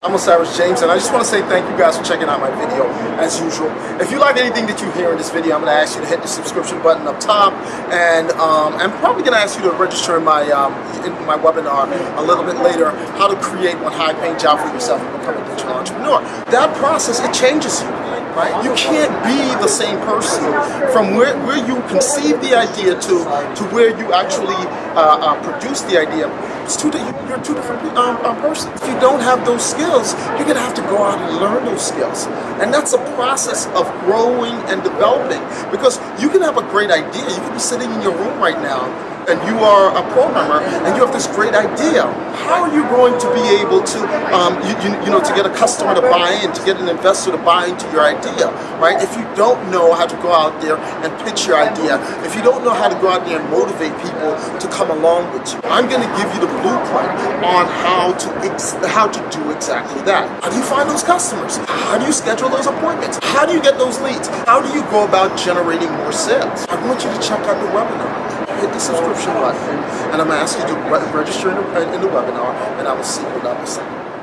I'm Osiris James and I just want to say thank you guys for checking out my video as usual. If you like anything that you hear in this video, I'm going to ask you to hit the subscription button up top and um, I'm probably going to ask you to register in my, um, in my webinar a little bit later, how to create one high paying job for yourself and become a digital entrepreneur. That process, it changes you. Right? You can't be the same person from where, where you conceive the idea to, to where you actually uh, uh, produce the idea it's two, you're two different um, um, persons. If you don't have those skills, you're gonna have to go out and learn those skills. And that's a process of growing and developing because you can have a great idea. You can be sitting in your room right now and you are a programmer and you have this great idea, how are you going to be able to, um, you, you, you, know, to get a customer to buy in, to get an investor to buy into your idea, right? If you don't know how to go out there and pitch your idea, if you don't know how to go out there and motivate people to come along with you, I'm going to give you the blueprint on how to how to do exactly that. How do you find those customers? How do you schedule those appointments? How do you get those leads? How do you go about generating more sales? I want you to check out the webinar hit the subscription button, and I'm going to ask you to re register in the, in the webinar, and I will see you on the other side.